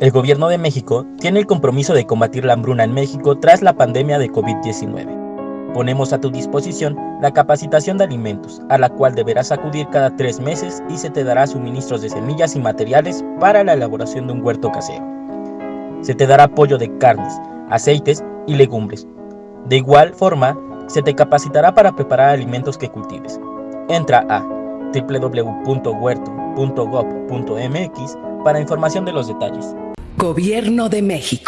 El gobierno de México tiene el compromiso de combatir la hambruna en México tras la pandemia de COVID-19. Ponemos a tu disposición la capacitación de alimentos, a la cual deberás acudir cada tres meses y se te dará suministros de semillas y materiales para la elaboración de un huerto casero. Se te dará apoyo de carnes, aceites y legumbres. De igual forma, se te capacitará para preparar alimentos que cultives. Entra a www.huerto.gov.mx para información de los detalles. Gobierno de México.